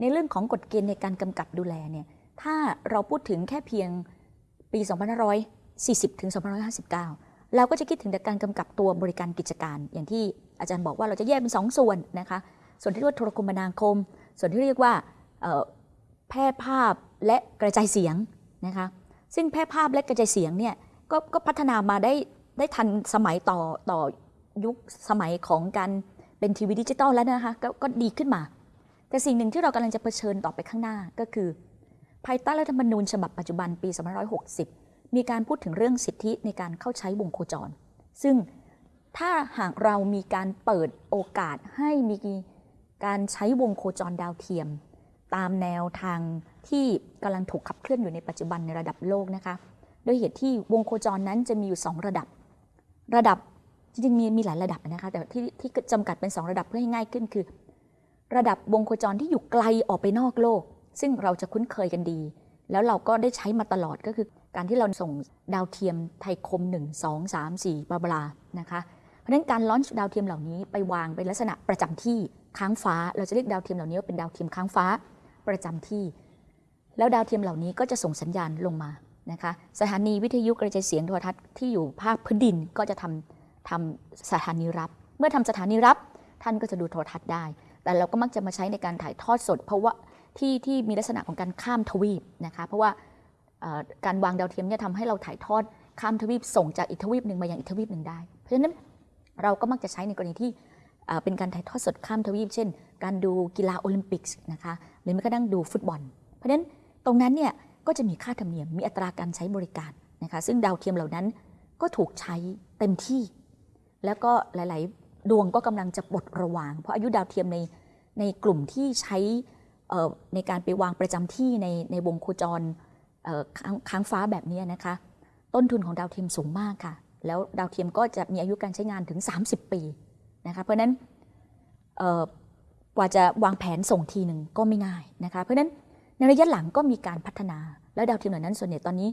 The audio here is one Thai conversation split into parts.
ในเรื่องของกฎเกณฑ์ในการกำกับดูแลเนี่ยถ้าเราพูดถึงแค่เพียงปี 2540 ถึง 2559 เราก็จะคิดถึงแต่การกำกับตัวบริการกิจการ อย่างที่อาจารย์บอกว่าเราจะแยกเป็นสองส่วนนะคะ ส่วนที่เรียกว่าโทรคมนาคม ส่วนที่เรียกว่าแพร่ภาพและกระจายเสียงนะคะซึ่งแพร่ภาพและกระจายเสียงเนี่ยก็ก็พัฒนามาได้ได้ทันสมัยต่อต่อยุคสมัยของการเป็นทีวีดิจิตอลแล้วนะคะกก็ดีขึ้นมา แต่สิ่งหนึ่งที่เรากำลังจะเผชิญต่อไปข้างหน้าก็คือ ภายใต้รัฐธรรมนูญฉบับปัจจุบันปี 2560 มีการพูดถึงเรื่องสิทธิในการเข้าใช้วงโคจร ซึ่งถ้าหากเรามีการเปิดโอกาสให้มีการใช้วงโคจรดาวเทียม ตามแนวทางที่กำลังถูกขับเคลื่อนอยู่ในปัจจุบันในระดับโลกนะคะโดยเหตุที่วงโคจรนั้นจะมีอยู่ 2 ระดับ ระดับจริงๆมีมีหลายระดับนะคะแต่ที่ที่จำกัดเป็น 2 ระดับเพื่อให้ง่ายขึ้นคือ ระดับวงโคจรที่อยู่ไกลออกไปนอกโลก ซึ่งเราจะคุ้นเคยกันดี แล้วเราก็ได้ใช้มาตลอดก็คือ การที่เราส่งดาวเทียมไทยคม 1 2 3 4บลาบลานะคะเพราะฉะนั้นการลอนช์ดาวเทียมเหล่านี้ไปวางเป็นลักษณะประจำที่ค้างฟ้า เราจะเรียกดาวเทียมเหล่านี้ว่าเป็นดาวเทียมค้างฟ้าประจำที่ แล้วดาวเทียมเหล่านี้ก็จะส่งสัญญาณลงมานะคะสถานีวิทยุกระจายเสียงโทรทัศน์ที่อยู่ภาคพื้นดินก็จะทำทำสถานีรับ เมื่อทำสถานีรับท่านก็จะดูโทรทัศน์ได้ แต่เราก็มักจะมาใช้ในการถ่ายทอดสด เพราะว่าที่ที่มีลักษณะของการข้ามทวีปนะคะเพราะว่าการวางดาวเทียมเนี่ยทำให้เราถ่ายทอดข้ามทวีปส่งจากอีกทวีปหนึ่งมายังอีกทวีปหนึ่งได้ เพราะฉะนั้นเราก็มักจะใช้ในกรณีที่เป็นการถ่ายทอดสดข้ามทวีป เช่น การดูกีฬาโอลิมปิกนะคะหรือแม้กระทั่งดูฟุตบอล เพราะฉะนั้นตรงนั้นเนี่ยก็จะมีค่าธรรมเนียมมีอัตราการใช้บริการนะคะซึ่งดาวเทียมเหล่านั้นก็ถูกใช้เต็มที่ แล้วก็หลาย ๆ ดวงก็กำลังจะปลดระวาง เพราะอายุดาวเทียมในในกลุ่มที่ใช้ในการไปวางประจำที่ในในวงโคจรค้างฟ้าแบบนี้นะคะ ต้นทุนของดาวเทียมสูงมากค่ะ แล้วดาวเทียมก็จะมีอายุการใช้งานถึง 30 ปีนะคะเพราะฉะนั้นกว่าจะวางแผนส่งทีหนึ่งก็ไม่ง่ายนะคะเพราะฉะนั้นในระยะหลังก็มีการพัฒนา และดาวเทียมเหล่านั้นส่วนใหญ่ตอนนี้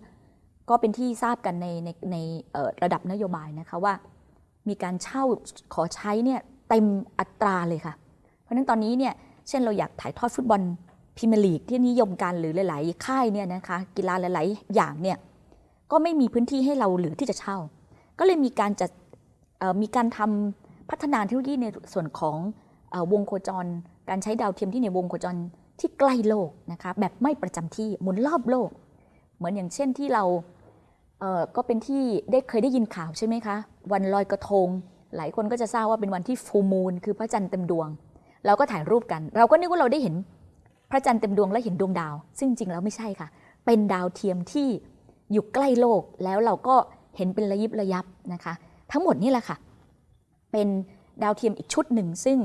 ก็เป็นที่ทราบกันในในในระดับนโยบายนะคะว่า มีการเช่าขอใช้เนี่ยเต็มอัตราเลยค่ะ เพราะฉะนั้นตอนนี้เนี่ยเช่นเราอยากถ่ายทอดฟุตบอลพรีเมียร์ลีกที่นิยมกันหรือหลาย ๆ ค่ายเนี่ยนะคะกีฬาหลาย ๆ อย่างเนี่ยก็ไม่มีพื้นที่ให้เราเหลือที่จะเช่า ก็เลยมีการจัดมีการทำพัฒนาเทคโนโลยีในส่วนของอวงโคจร การใช้ดาวเทียมที่ในวงโคจรที่ใกล้โลกนะคะแบบไม่ประจำที่หมุนรอบโลก เหมือนอย่างเช่นที่เราเก็เป็นที่ได้เคยได้ยินข่าวใช่ไหมคะ วันลอยกระทง หลายคนก็จะทราบว่าเป็นวันที่ฟูมูลคือพระจันทร์เต็มดวง เราก็ถ่ายรูปกัน เราก็นึกว่าเราได้เห็นพระจันทร์เต็มดวงและเห็นดวงดาว ซึ่งจริงแล้วไม่ใช่ค่ะ เป็นดาวเทียมที่อยู่ใกล้โลกแล้วเราก็เห็นเป็นระยิบระยับนะคะ ทั้งหมดนี่แหละค่ะ เป็นดาวเทียมอีกชุดหนึ่ง ซึ่ง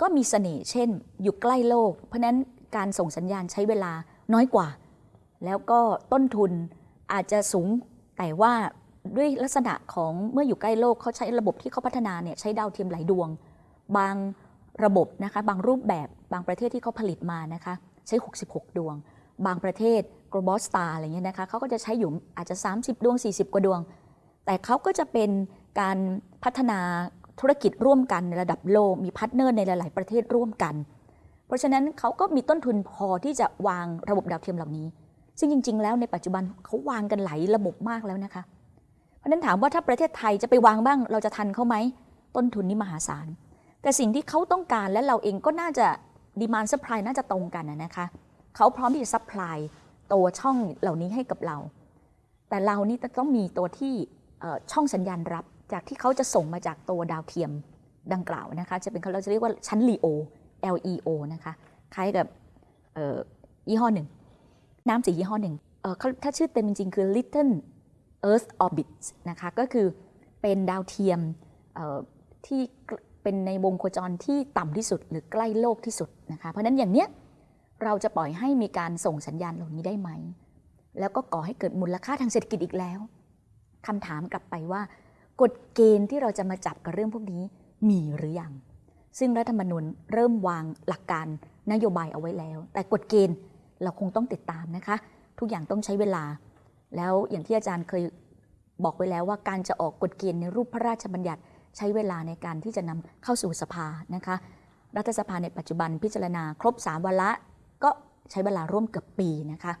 ก็มีเสน่ห์เช่น อยู่ใกล้โลก เพราะนั้นการส่งสัญญาณใช้เวลาน้อยกว่า แล้วก็ต้นทุนอาจจะสูงแต่ว่า ด้วยลักษณะของเมื่ออยู่ใกล้โลกเขาใช้ระบบที่เขาพัฒนาเนี่ยใช้ดาวเทียมหลายดวง บางระบบนะคะบางรูปแบบบางประเทศที่เขาผลิตมานะคะใช้ 66 ดวง บางประเทศ Globalstar อะไรเงี้ยนะคะเขาก็จะใช้อยู่อาจจะ 30 ดวง 40 กว่าดวง แต่เขาก็จะเป็นการพัฒนาธุรกิจร่วมกันในระดับโลกมี partner ในหลาย ๆ ประเทศร่วมกัน เพราะฉะนั้นเขาก็มีต้นทุนพอที่จะวางระบบดาวเทียมเหล่านี้ ซึ่งจริง ๆ แล้วในปัจจุบันเขาวางกันหลายระบบมากแล้วนะคะ เพราะนั้นถามว่าถ้าประเทศไทยจะไปวางบ้าง เราจะทันเขาไหม ต้นทุนนี่มหาศาล แต่สิ่งที่เขาต้องการและเราเองก็น่าจะ demand supply น่าจะตรงกันนะคะเขาพร้อมที่จะ supply ตัวช่องเหล่านี้ให้กับเรา แต่เรานี่ต้องมีตัวที่ช่องสัญญาณรับจากที่เขาจะส่งมาจากตัวดาวเทียมดังกล่าวนะคะ จะเป็นเขาเราจะเรียกว่าชั้น LEO LEO นะคะ คล้ายกับยี่ห้อหนึ่ง น้ำสียี่ห้อหนึ่งเขาถ้าชื่อเต็มจริงๆคือ Little Earth Orbit นะคะก็คือเป็นดาวเทียมที่เป็นในวงโคจรที่ต่ำที่สุดหรือใกล้โลกที่สุดนะคะเพราะฉะนั้นอย่างเนี้ยเราจะปล่อยให้มีการส่งสัญญาณเหล่านี้ได้ไหม แล้วก็ก่อให้เกิดมูลค่าทางเศรษฐกิจอีกแล้วคำถามกลับไปว่ากฎเกณฑ์ที่เราจะมาจับกับเรื่องพวกนี้มีหรือยัง ซึ่งรัฐธรรมนูญเริ่มวางหลักการนโยบายเอาไว้แล้ว แต่กฎเกณฑ์เราคงต้องติดตามนะคะ ทุกอย่างต้องใช้เวลา แล้วอย่างที่อาจารย์เคยบอกไว้แล้วว่าการจะออกกฎเกณฑ์ในรูปพระราชบัญญัติใช้เวลาในการที่จะนำเข้าสู่สภานะคะ รัฐสภาในปัจจุบันพิจารณาครบ 3วาระก็ใช้เวลาร่วมเกือบปีนะคะ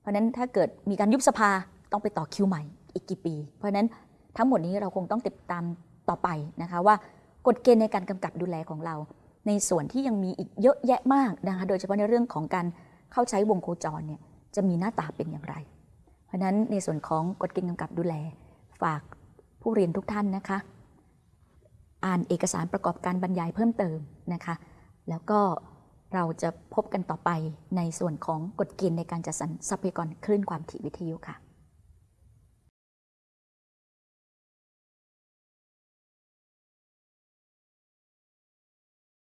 เพราะนั้นถ้าเกิดมีการยุบสภาต้องไปต่อคิวใหม่อีกกี่ปี เพราะฉะนั้นทั้งหมดนี้เราคงต้องติดตามต่อไปนะคะว่ากฎเกณฑ์ในการกำกับดูแลของเรา ในส่วนที่ยังมีอีกเยอะแยะมากนะคะโดยเฉพาะในเรื่องของการเข้าใช้วงโคจรเนี่ยจะมีหน้าตาเป็นอย่างไร เพราะฉะนั้นในส่วนของกฎเกณฑ์กำกับดูแล ฝากผู้เรียนทุกท่านนะคะ อ่านเอกสารประกอบการบรรยายเพิ่มเติมนะคะ แล้วก็เราจะพบกันต่อไปในส่วนของกฎเกณฑ์ในการจัดสรรทรัพยากรคลื่นความถี่วิทยุค่ะ